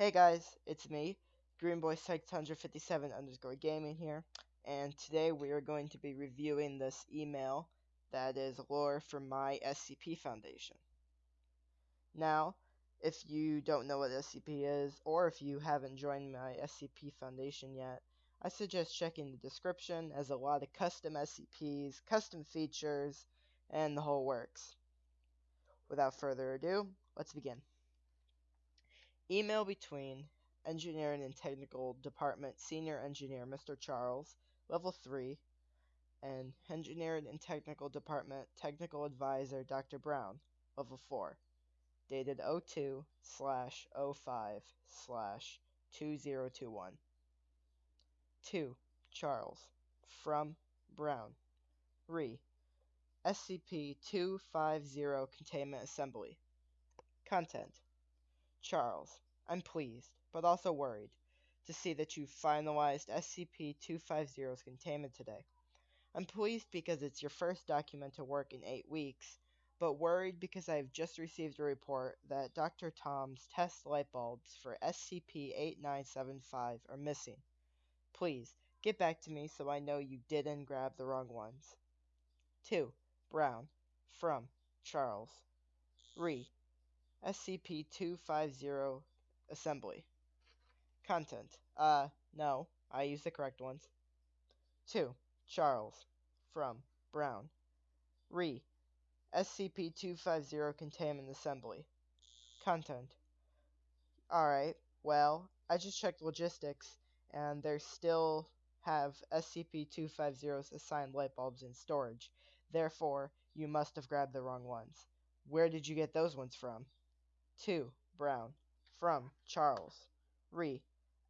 Hey guys, it's me, Greenboy657 underscore gaming here, and today we are going to be reviewing this email that is lore from my SCP Foundation. Now, if you don't know what SCP is, or if you haven't joined my SCP Foundation yet, I suggest checking the description as a lot of custom SCPs, custom features, and the whole works. Without further ado, let's begin. Email between Engineering and Technical Department Senior Engineer Mr. Charles, Level 3, and Engineering and Technical Department Technical Advisor Dr. Brown, Level 4, dated 02 slash 05 slash 2021. 2. Charles, from Brown, Re, SCP 250 Containment Assembly. Content Charles, I'm pleased, but also worried, to see that you finalized SCP-250's containment today. I'm pleased because it's your first document to work in eight weeks, but worried because I have just received a report that Dr. Tom's test light bulbs for SCP-8975 are missing. Please, get back to me so I know you didn't grab the wrong ones. 2. Brown. From Charles. Re. SCP-250 Assembly. Content. Uh, no, I used the correct ones. 2. Charles. From. Brown. Re. SCP-250 Containment Assembly. Content. Alright, well, I just checked logistics, and they still have SCP-250's assigned light bulbs in storage. Therefore, you must have grabbed the wrong ones. Where did you get those ones from? 2. Brown. From Charles. Re.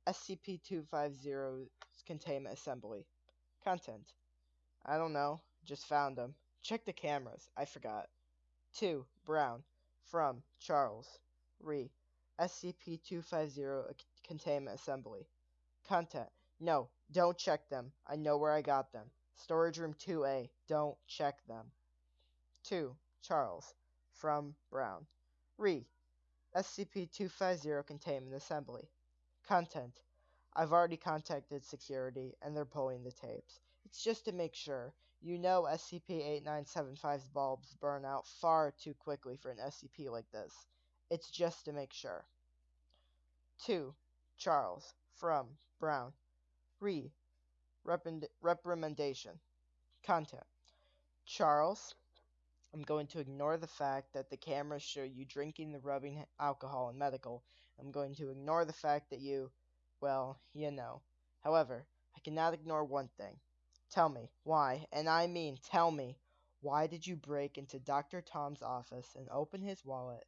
SCP-250's containment assembly. Content. I don't know. Just found them. Check the cameras. I forgot. 2. Brown. From Charles. Re. SCP-250 containment assembly. Content. No, don't check them. I know where I got them. Storage room 2A. Don't check them. 2. Charles. From Brown. Re. SCP-250 Containment Assembly. Content. I've already contacted security, and they're pulling the tapes. It's just to make sure. You know SCP-8975's bulbs burn out far too quickly for an SCP like this. It's just to make sure. 2. Charles. From. Brown. Re. Reprimand reprimandation. Content. Charles, I'm going to ignore the fact that the cameras show you drinking the rubbing alcohol in medical. I'm going to ignore the fact that you, well, you know. However, I cannot ignore one thing. Tell me, why, and I mean tell me, why did you break into Dr. Tom's office and open his wallet,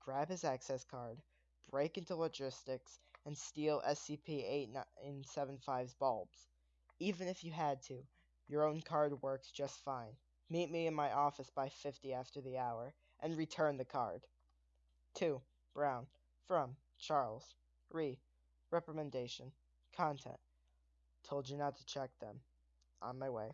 grab his access card, break into logistics, and steal SCP-8975's bulbs? Even if you had to, your own card works just fine. Meet me in my office by 50 after the hour, and return the card. 2. Brown. From. Charles. Re. Reprimandation. Content. Told you not to check them. On my way.